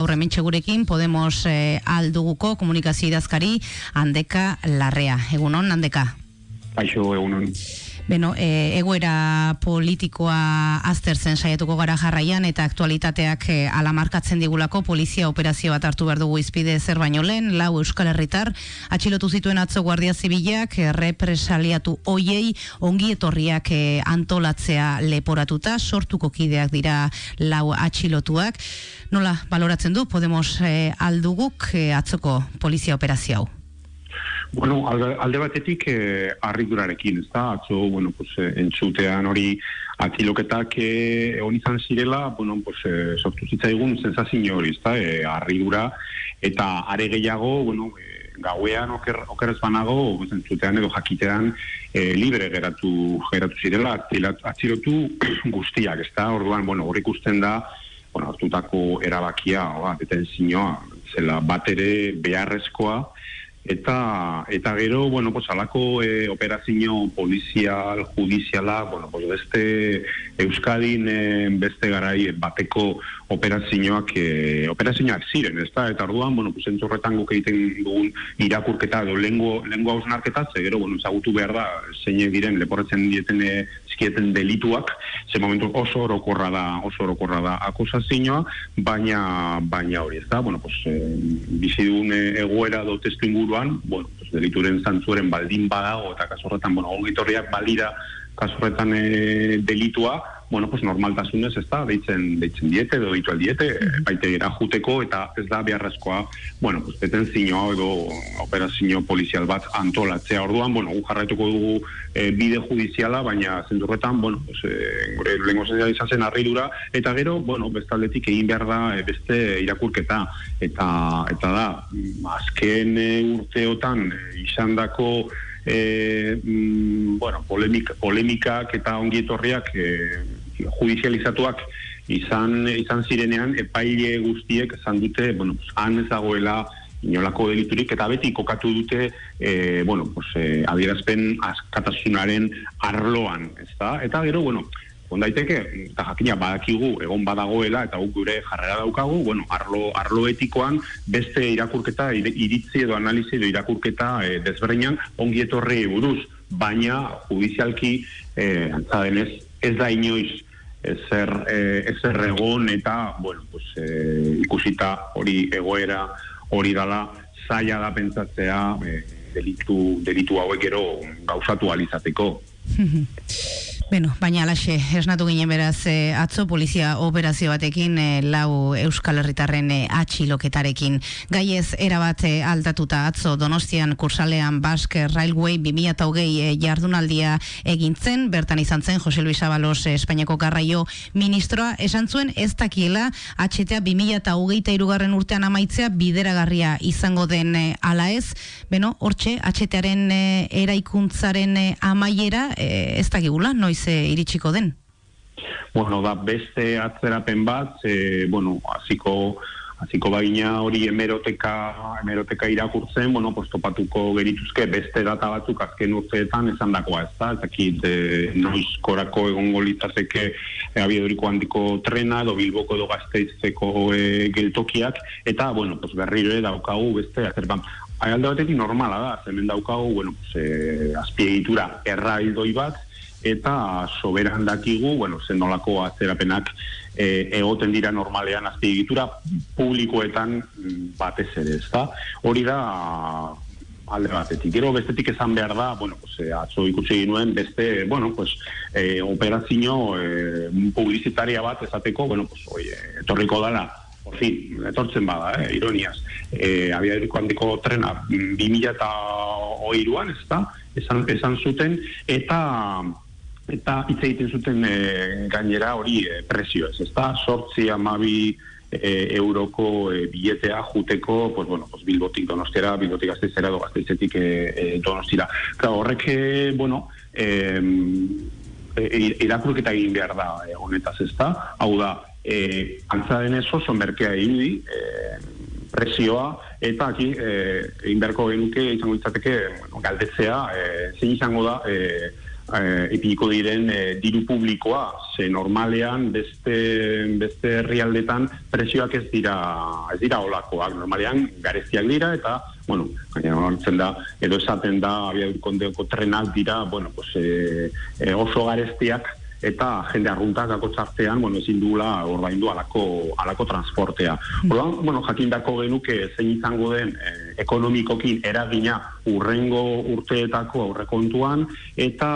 Horrementxe gurekin Podemos eh, alduguko komunikazio idazkari handeka larrea. Egunon, handeka? Aixo, egunon. Beno, e, egoera politikoa aztertzen saiatuko gara jarraian eta aktualitateak e, alamarkatzen digulako polizia operazio bat hartu behar dugu izpide zer baino lehen, lau euskal herritar, atxilotu zituen atzo guardia zibilak, e, represaliatu oiei, ongi etorriak e, antolatzea leporatuta, sortuko kideak dira lau atxilotuak. Nola, baloratzen du, Podemos e, alduguk e, atzoko polizia operazio hau? Bueno, alde, batetik eh, arridurarekin, ez da, atzo, bueno, pues, eh, entzutean hori atziloketak eh, egon izan zirela, bueno, pues, eh, sortu zitzaigun sensazio hori, ez da, eh, arridura, eta are gehiago, bueno, eh, gauean oker, oker ez banago, entzutean edo jakitean eh, libre geratu, geratu zirela, atzilotu guztiak, ez da, orduan, bueno, hori ikusten da, bueno, hartutako erabakia, oa, detentzioa, zela bat ere beharrezkoa, eta eta gero bueno pues alako e, operazio polizial judiziala bueno pues beste Euskadin e, beste garai bateko operazioak e, operazioak ziren ezta? Eta orduan bueno pues entzorretan guk egiten dugun irakurketa edo lengo lengo ausnarketa ze gero bueno ezagutu behar da zeine diren leporretzen dieten zizkieten delituak ze momentu oso orokorra da oso orokorra da akusazioa baina baina hori ezta bueno pues e, bizi egoera do testu inguruan, bueno, pues, delituren zantzuren baldin badago, eta kasorretan, bueno, ongitorriak balira kasorretan e, delitua, bueno, pues normaltasunez ez da, deitzen, deitzen diete, edo ditu aldiete, mm gira juteko, eta ez da beharrezkoa, bueno, pues, beten zinio edo operazio polizial bat antolatzea. Orduan, bueno, jarraituko dugu e, bide judiziala, baina zendurretan, bueno, pues, e, gure lengo zen arridura, eta gero, bueno, bestaldetik egin behar da e, beste irakurketa, eta, eta da, azken e, urteotan e, izan dako, e, mm, bueno, polemik, polemikak eta ongietorriak e, judizializatuak izan izan zirenean epaile guztiek esan dute, bueno, han ezagoela inolako deliturik eta beti kokatu dute e, bueno, pues, e, adierazpen askatasunaren arloan, ezta? Eta gero, bueno, ondaiteke, eta jakina badakigu egon badagoela eta guk gure jarrera daukagu, bueno, arlo, arlo etikoan beste irakurketa, iritzi edo analizi edo irakurketa e, desberdinan ongi etorri buruz, baina judizialki e, antzadenez ez da inoiz ezer, e, ezer egon eta, bueno, pues, e, ikusita hori egoera hori dala zaila da pentsatzea e, delitu, delitu hauek gero gauzatu alizateko. Beno, baina alaxe, esnatu ginen beraz e, atzo polizia operazio batekin e, lau Euskal Herritarren e, atxiloketarekin. Gai ez erabat e, altatuta atzo Donostian kursalean Basque Railway 2008 e, jardunaldia egintzen, bertan izan zen Jose Luis Abalos e, Espainiako garraio ministroa, esan zuen ez dakiela atxetea 2008 irugarren urtean amaitzea bideragarria izango den e, ala ez. Beno, hortxe, atxetearen e, eraikuntzaren e, amaiera e, ez dakigula, noiz ze iritsiko den? Bueno, da beste atzerapen bat, e, bueno, aziko, aziko bagina hori emeroteka, emeroteka irakurtzen, bueno, pues topatuko gerituzke beste data batzuk azken urteetan esan dakoa, ez da, ez dakit e, noiz korako egongo litzazeke e, abieduriko handiko trena, edo bilboko edo gazteizeko e, geltokiak, eta, bueno, pues berriro daukagu beste atzerapen Alde batetik normala da, hemen daukagu, bueno, pues, e, azpiegitura erraildoi bat, eta soberan dakigu, bueno, zenolako atzerapenak e, egoten dira normalean azpiegitura publikoetan mm, batez ere, ezta? Hori da alde batetik. Gero bestetik esan behar da, bueno, pues, e, atzo ikusi ginuen beste, bueno, pues, e, operazio e, publizitaria bat ezateko, bueno, pues, oi, etorriko dala, por fin, etortzen bada, eh, ironiaz, e, abia handiko trena, 2000 eta oiruan, ez da, esan, esan zuten, eta eta hitz egiten zuten e, gainera hori e, presio ez, ezta? Sortzi amabi e, euroko e, biletea juteko, pues, bueno, pues, bilbotik donostiara, bilbotik gazteizera, do gazteizetik e, e, donostira. Claro, horrek, bueno, e, e, irakurketa egin behar da e, honetaz, ezta? Hau da, e, antza denez oso merkea egin e, presioa, eta aki, egin beharko genuke, izango ditzateke, bueno, galdetzea, e, zein izango da, e, epiko diren diru publikoa, ze normalean beste, beste herrialdetan presioak ez dira ez dira olakoak, normalean gareztiak dira eta bueno, gaina hortzen da, edo esaten da, abiadurkondeko trenak dira, bueno, pues, e, oso gareztiak, eta jende arruntak dako txartean, bueno, ezin duela orbaindu alako, alako transportea. Orduan, bueno, jakindako genuke zein izango den eh, ekonomikokin eragina urrengo urteetako aurrekontuan eta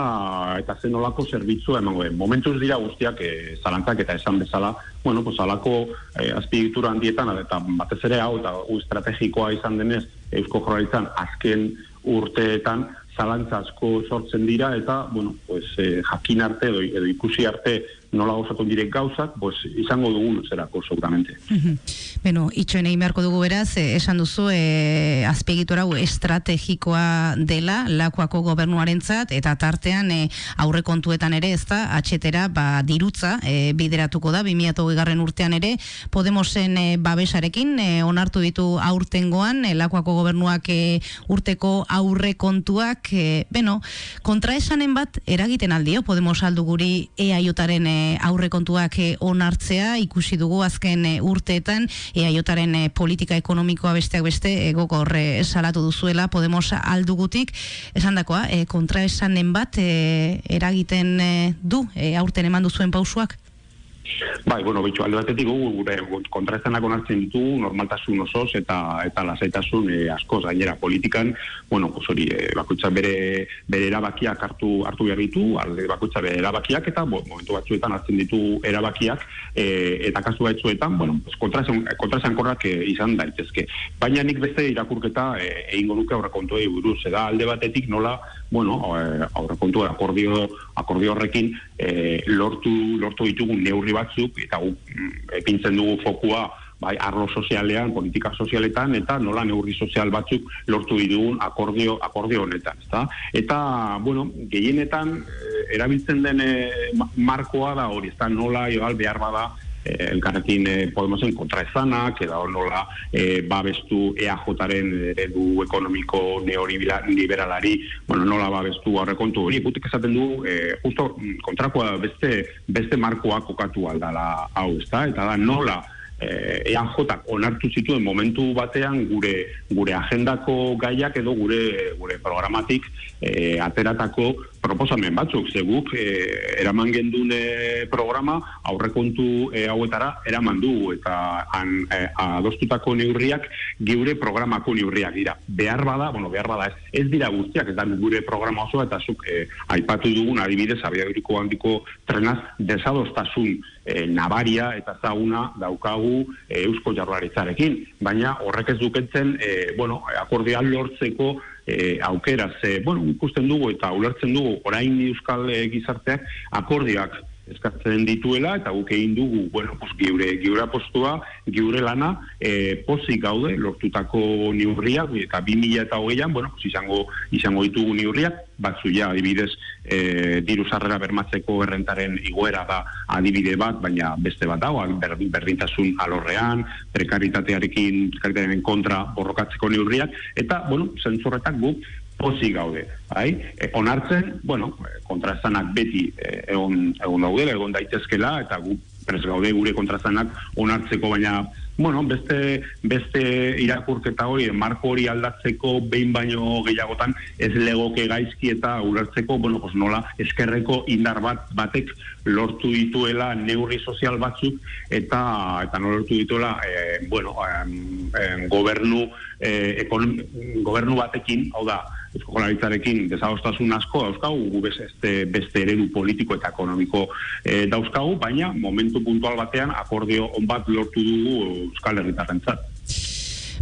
eta zen olako zerbitzu emango den. Momentuz dira guztiak e, zalantzak eta esan bezala, bueno, pues alako e, azpigitura handietan, eta batez ere hau eta estrategikoa izan denez Eusko Jorralitzan azken urteetan zalantza asko sortzen dira eta bueno, pues, eh, jakin arte edo, edo ikusi arte nola gozatu direk gauzak, pues, izango dugu zerako, seguramente. Beno, itxoen egin beharko dugu beraz, eh, esan duzu, e, azpegitura estrategikoa dela, lakoako gobernuarentzat eta tartean e, aurre kontuetan ere, ez da, atxetera, ba, dirutza, e, bideratuko da, 2008 garren urtean ere, Podemosen e, babesarekin, e, onartu ditu aurtengoan, e, lakoako gobernuak e, urteko aurre kontuak, e, beno, kontra esanen bat, eragiten aldio, Podemos aldu guri eaiotaren e, aurrekontuak eh, onartzea ikusi dugu azken eh, urteetan eaiotaren eh, politika ekonomikoa besteak beste egoko horre salatu duzuela Podemos aldugutik. Esan dakoa kontra esanen bat eragiten du aurten eman duzuen pausuak Bai, bueno, bitxo, alde batetik gu, gure kontraezanak onartzen ditu normaltasun osoz eta eta lasaitasun e, askoz gainera politikan, bueno, pues hori, e, bere, bere erabakiak hartu hartu behar ditu, alde bakutza bere erabakiak eta bo, momentu batzuetan hartzen ditu erabakiak e, eta kasu batzuetan, bueno, pues kontraesan korrak e, izan daitezke. Baina nik beste irakurketa egingo nuke aurrekontuei buruz, eda alde batetik nola, bueno, aurrekontu akordio, akordio horrekin e, lortu, lortu ditugu neurri batzuk eta gu, mm, epintzen dugu fokua bai arlo sozialean, politika sozialetan eta nola neurri sozial batzuk lortu ditugun akordio akordio honetan, ezta? Eta bueno, gehienetan e, erabiltzen den markoa da hori, ezta nola igual behar bada eh, elkarrekin eh, Podemosen kontra ezanak, eda nola eh, babestu EAJ-aren eredu ekonomiko neoliberalari, bueno, nola babestu aurrekontu hori, gutik esaten du, eh, justo kontrakoa beste, beste markoa kokatu aldala hau, ezta? Eta da nola eh, EAJ onartu zituen momentu batean gure gure agendako gaiak edo gure gure programatik eh, ateratako proposamen batzuk, ze guk eh, eraman gendun eh, programa aurrekontu eh, hauetara eraman du eta an, eh, adostutako neurriak gure programako neurriak dira. Behar bada, bueno, behar bada ez, ez dira guztiak, ez da gure programa osoa eta zuk eh, aipatu dugun adibidez abiaguriko handiko trenaz desadostasun eh, nabaria eta zaguna daukagu eh, eusko jarraritzarekin, baina horrek ez duketzen, eh, bueno, akordean lortzeko e, aukera, ze, bueno, ikusten dugu eta ulertzen dugu orain euskal e, gizarteak akordioak eskatzen dituela eta guk egin dugu bueno, pues, giure, giure postua, giure lana e, pozik gaude lortutako niurriak eta 2000 eta hogeian bueno, pues, izango, izango ditugu niurriak batzu ja adibidez e, diru sarrera bermatzeko errentaren iguera da adibide bat, baina beste bat dago berdintasun alorrean prekaritatearekin, prekaritatearen kontra borrokatzeko niurriak eta, bueno, zentzorretak guk pozik gaude, bai? E, onartzen, bueno, kontrazanak beti e, egon, egon daude, egon daitezkela, eta gu prez gaude gure kontrazanak onartzeko, baina, bueno, beste, beste irakurketa hori, marko hori aldatzeko behin baino gehiagotan, ez legoke gaizki eta ulertzeko, bueno, pues nola, eskerreko indar bat batek lortu dituela neurri sozial batzuk, eta eta nola lortu dituela, e, bueno, e, gobernu, e, gobernu batekin, hau da, eskolarizarekin desadostasun asko dauzkagu, gu beste, beste eredu politiko eta ekonomiko e, dauzkagu, baina momentu puntual batean akordio on bat lortu dugu Euskal Herritarren.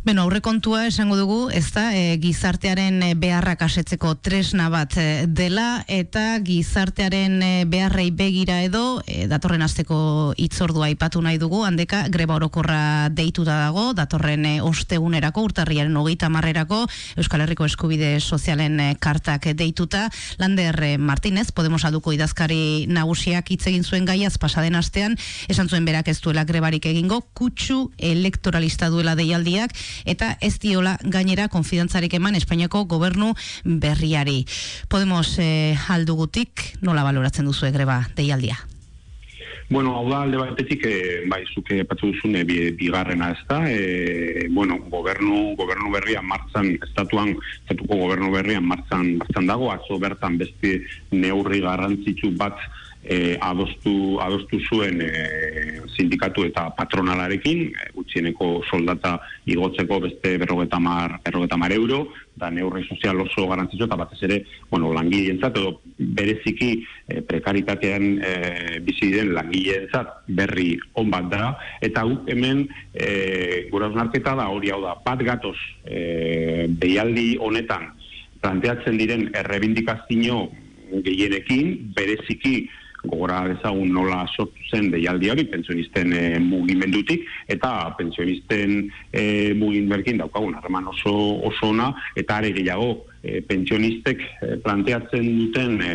Beno, aurrekontua esango dugu, ez da, e, gizartearen e, beharrak asetzeko tresna bat e, dela, eta gizartearen e, beharrei begira edo, e, datorren azteko itzordua ipatu nahi dugu, handeka greba orokorra deitu da dago, datorren ostegunerako, urtarriaren hogeita marrerako, Euskal Herriko Eskubide Sozialen kartak deituta, Lander Martinez, Podemos aduko idazkari nagusiak hitz egin zuen gaiaz pasaden astean, esan zuen berak ez duela grebarik egingo, kutsu elektoralista duela deialdiak, eta ez diola gainera konfidantzarik eman Espainiako gobernu berriari. Podemos eh, aldugutik nola baloratzen duzu greba deialdia? Bueno, hau da alde batetik, e, bai, zuke patu duzune bigarrena ez da, e, bueno, gobernu, gobernu berrian martzan, estatuan, estatuko gobernu berrian martzan, martzan dago, atzo bertan beste neurri garrantzitsu bat e, adostu, adostu zuen e, sindikatu eta patronalarekin, e, gutxieneko soldata igotzeko beste berrogeta mar, euro, da neurri sozial oso garantzitzu eta batez ere, bueno, langileentzat edo bereziki e, prekaritatean e, bizi den langileentzat berri on bat da. Eta guk hemen e, gura da hori hau da bat gatoz e, behialdi honetan planteatzen diren errebindikazio gehienekin bereziki gogora dezagun nola sortu zen deialdi hori pentsionisten e, mugimendutik eta pentsionisten e, mugimenduekin daukagun harreman oso oso ona eta are gehiago e, pentsionistek planteatzen duten e,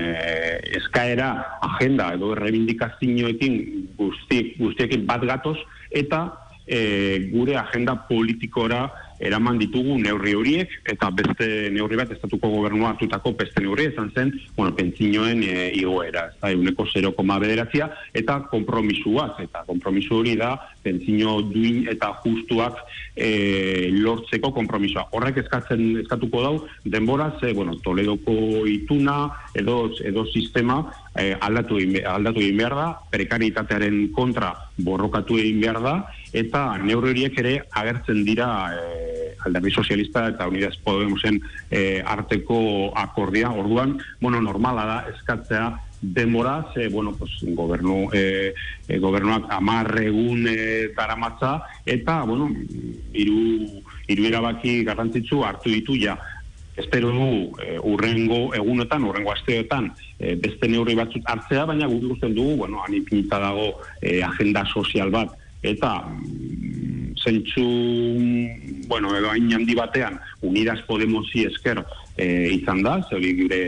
eskaera agenda edo errebindikazioekin guzti, guztiekin bat gatoz eta e, gure agenda politikora eraman ditugu neurri horiek eta beste neurri bat estatuko gobernua hartutako beste neurri izan zen, bueno, pentsinoen e, igoera, ez da, euneko 0,9 eta kompromisuak, eta kompromisu hori da pentsino duin eta justuak e, lortzeko kompromisua. Horrek eskatzen eskatuko dau, denbora, ze, bueno, Toledoko ituna edo, edo sistema e, aldatu, aldatu egin behar da, prekaritatearen kontra borrokatu egin behar da, eta neurri horiek ere agertzen dira e, alderdi sozialista eta Unidas Podemosen e, arteko akordia. Orduan, bueno, normala da eskatzea demora, ze, bueno, pues, gobernu, e, e, gobernuak amarregun e, taramatza, eta, bueno, iru, iru erabaki garrantzitsu hartu ditu ja espero du e, urrengo egunetan, urrengo asteotan e, beste neurri batzuk hartzea, baina guk ikusten dugu, bueno, anipinita dago e, agenda sozial bat, eta zentsu, bueno, edo hain handi batean, Unidas Podemosi esker e, izan da, zeuri gure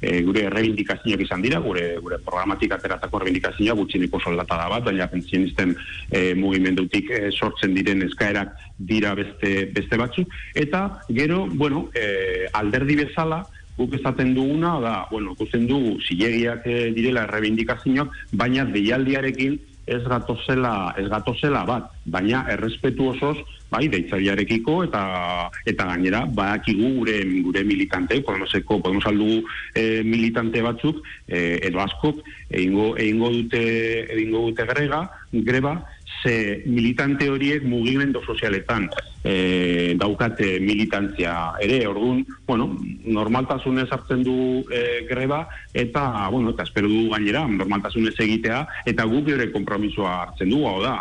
e, gure errebindikazioak izan dira, gure gure programatik ateratako errebindikazioa gutxineko soldata da bat, baina pentsionisten e, mugimendutik e, sortzen diren eskaerak dira beste, beste batzu. Eta gero, bueno, e, alderdi bezala, guk esaten duguna, da, bueno, guzen dugu, zilegiak direla errebindikazioak, baina deialdiarekin ez gatozela, ez gatozela bat, baina errespetu osoz, bai, deitzailearekiko eta eta gainera badakigu gure gure militante, Podemoseko, Podemos aldu e, militante batzuk e, edo askok egingo egingo dute egingo dute grega, greba ze militante horiek mugimendu sozialetan e, daukate militantzia ere, orduan, bueno, normaltasunez hartzen du e, greba, eta, bueno, eta espero du gainera, normaltasunez egitea, eta guk gure kompromisoa hartzen du, hau da,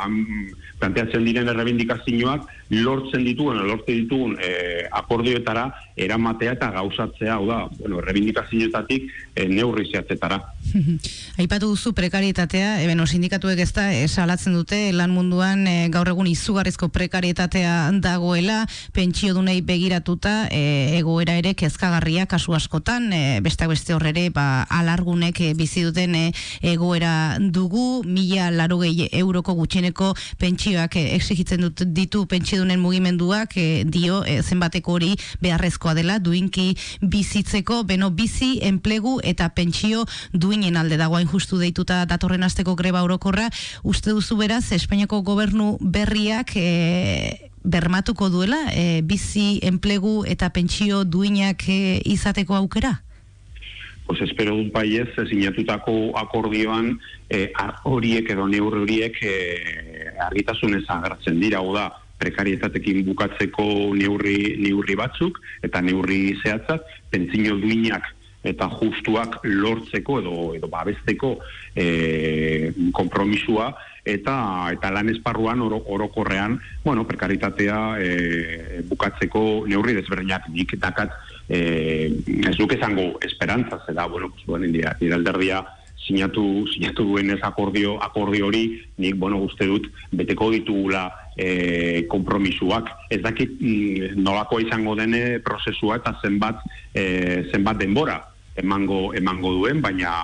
planteatzen diren errebindikazioak lortzen dituen, lortzen dituen e, akordioetara eramatea eta gauzatzea, hau da, bueno, errebindikazioetatik e, neurri zehatzetara. Aipatu duzu prekarietatea, eben sindikatuek ez da, esalatzen dute, lan munduan e, gaur egun izugarrizko prekarietatea dagoela, pentsio dunei begiratuta, e, egoera ere kezkagarria kasu askotan, e, bestak beste horrere, ba, alargunek e, bizi duten e, egoera dugu, mila laro euroko gutxeneko pentsio pentsioak eh, exigitzen dut ditu pentsiodunen mugimenduak eh, dio eh, zenbateko hori beharrezkoa dela duinki bizitzeko beno bizi enplegu eta pentsio duinen alde dagoain justu deituta datorren asteko greba orokorra uste duzu beraz Espainiako gobernu berriak bermatuko duela bizi enplegu eta pentsio duinak izateko aukera? pues espero un país sinatutako akordioan eh, horiek edo neurri horiek eh, argitasunez agertzen dira, hau da, prekarietatekin bukatzeko neurri, neurri batzuk eta neurri zehatzak, pentsino duinak eta justuak lortzeko edo edo babesteko e, konpromisua eta eta lan esparruan orokorrean, bueno, prekaritatea e, bukatzeko neurri desberdinak. Nik dakat eh, ez duke zango esperantza, zeda, bueno, pues, bueno, dira, dira alderdia sinatu, sinatu duen ez akordio, akordio hori, nik, bueno, uste dut, beteko ditugula e, kompromisuak. Ez dakit mm, nolako izango dene prozesua eta zenbat, e, zenbat denbora emango, emango duen, baina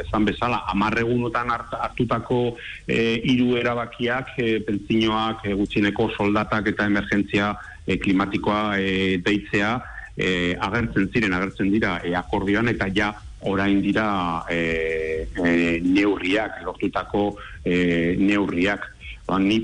esan bezala, amarregunotan hartutako e, hiru erabakiak, e, pentsinoak, e, gutxineko soldatak eta emergentzia e, klimatikoa e, deitzea e, agertzen ziren, agertzen dira e, akordioan eta ja orain dira e, e, neurriak, lortutako e, neurriak. Ba, ni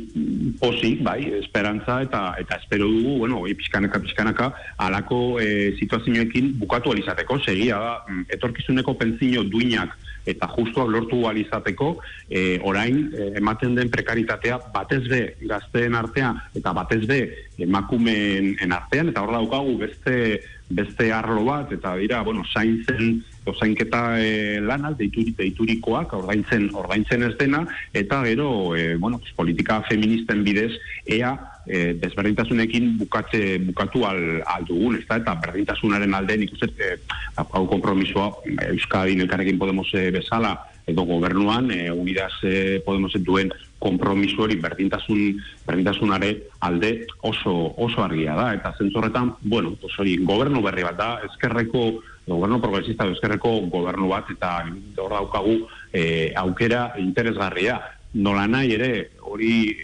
posi, bai, esperantza eta eta espero dugu, bueno, oi, pixkanaka, pixkanaka, alako e, situazioekin bukatu alizateko, segia da, mm, etorkizuneko pentsio duinak eta justuak lortu alizateko, e, orain, e, ematen den prekaritatea batez be gazteen artean, eta batez be emakumeen artean, eta hor daukagu beste beste arlo bat, eta dira, bueno, zaintzen, zainketa e, lanal, deituri, deiturikoak, ordaintzen, ordaintzen ez dena, eta gero, e, bueno, politika feministen bidez, ea, e, desberdintasunekin bukatze, bukatu al, al dugun, ez da, eta berdintasunaren alde, nik uste, e, hau kompromisoa, Euskadin elkarrekin Podemos e, bezala, edo gobernuan, e, unidaz e, Podemos duen kompromiso hori berdintasun berdintasunare alde oso oso argia da. Eta zentzorretan bueno pues hori gobernu berri bat da eskerreko gobernu progresista eskerreko gobernu bat eta hor daukagu e, aukera interesgarria. Nola nahi ere hori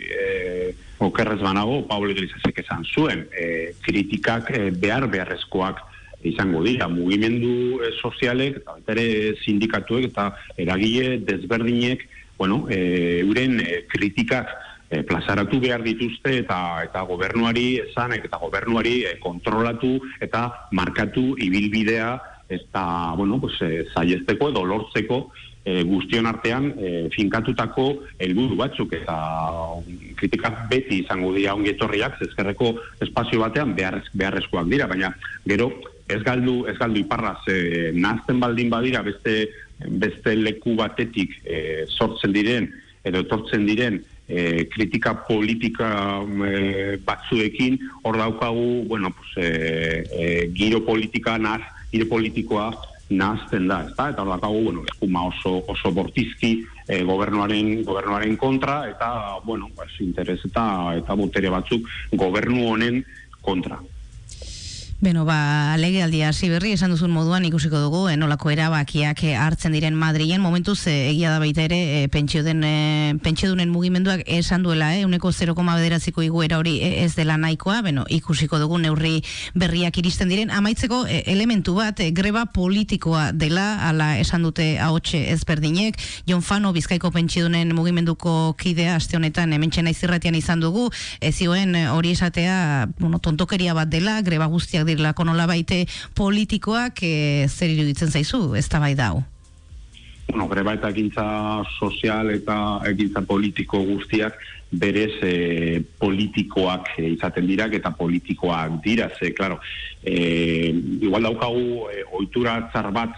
okerrez banago Pablo Iglesiasek esan zuen e, kritikak e, behar beharrezkoak izango dira. Mugimendu e, sozialek eta ere sindikatuek eta eragile desberdinek bueno, e, euren e, kritikak e, plazaratu behar dituzte eta eta gobernuari esan eta gobernuari e, kontrolatu eta markatu ibilbidea eta bueno, pues, e, edo lortzeko e, guztion artean e, finkatutako helburu batzuk eta kritikak beti izango dira ongietorriak ezkerreko espazio batean behar, beharrezkoak dira, baina gero ez galdu, ez galdu iparraz e, nazten baldin badira beste beste leku batetik e, sortzen diren edo etortzen diren e, kritika politika e, batzuekin hor daukagu bueno, pues, e, e, giro politika naz, giro politikoa nazten da, ezta? eta hor daukagu bueno, eskuma oso, oso bortizki e, gobernuaren, gobernuaren kontra eta bueno, pues, interes eta, eta botere batzuk gobernu honen kontra. Beno, ba, lege aldia berri, esan duzun moduan ikusiko dugu, enolako eh, erabakiak eh, hartzen diren Madrilen, momentuz eh, egia da baita ere, eh, pentsio, den, eh, pentsio dunen mugimenduak esan duela, eh, uneko 0,bederaziko bederaziko iguera hori ez dela nahikoa, beno, ikusiko dugu neurri berriak iristen diren, amaitzeko eh, elementu bat, eh, greba politikoa dela, ala esan dute haotxe ezberdinek, Jon Fano, bizkaiko pentsio dunen mugimenduko kidea, aste honetan, hemen izirratian izan dugu, ez zioen hori esatea, bueno, tontokeria bat dela, greba guztiak dirlako nola baite politikoak e, zer iruditzen zaizu, ez da bai dau? Bueno, greba eta egintza sozial eta egintza politiko guztiak berez e, politikoak e, izaten dira eta politikoak dira, ze, klaro, e, igual daukagu e, oitura zar bat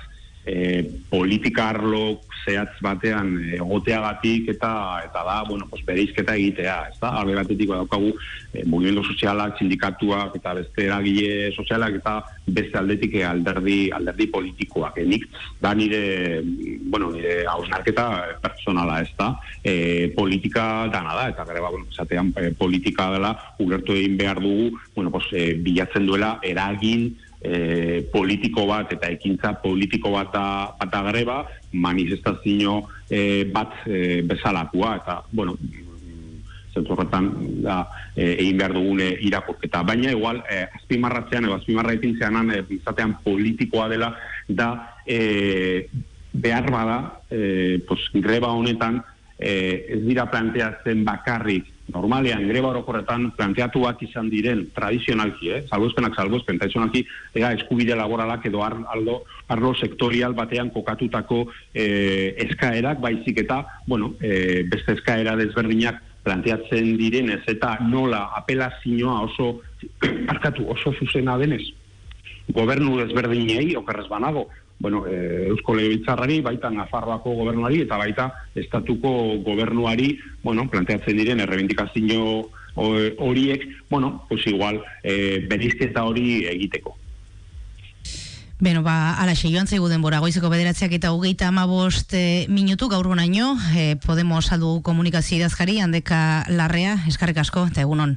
e, politika arlo zehatz batean egoteagatik eta eta da, bueno, pues bereizketa egitea, ez da? Alde batetik daukagu e, mugimendu sozialak, sindikatuak eta beste eragile sozialak eta beste aldetik alderdi alderdi politikoak. E, nik da nire, bueno, nire hausnarketa personala, ez da? E, politika dana da, eta gara, bueno, zatean e, politika dela, ulertu egin behar dugu, bueno, pues, e, bilatzen duela eragin e, politiko bat eta ekintza politiko bat da, bat da greba, manifestazio e, bat e, bezalakua, eta, bueno, zentzorretan da, e, egin behar dugune irakurketa. Baina, igual, e, azpimarratzean, edo azpimarraitin zeanan, e, bizatean politikoa dela, da, e, behar bada, e, pues, greba honetan, e, ez dira planteatzen bakarrik normalean greba orokorretan planteatuak izan diren tradizionalki, eh, salbozpenak salbozpen, tradizionalki ega eskubide laboralak edo ar, aldo, arlo sektorial batean kokatutako eh, eskaerak, baizik eta, bueno, eh, beste eskaera desberdinak planteatzen direnez eta nola apelazioa oso, arkatu, oso zuzena denez, gobernu desberdinei, okerrez banago, bueno, e, Eusko Legebiltzarrari, baita Nafarroako gobernuari eta baita estatuko gobernuari, bueno, planteatzen diren errebindikazio horiek, bueno, pues igual, e, berizketa hori egiteko. Beno, ba, ala joan zaigu denbora, goizeko bederatziak eta hogeita amabost e, minutu gaur bonaino, e, Podemos saldu komunikazio idazkari, handeka larrea, eskarrik asko, eta egunon.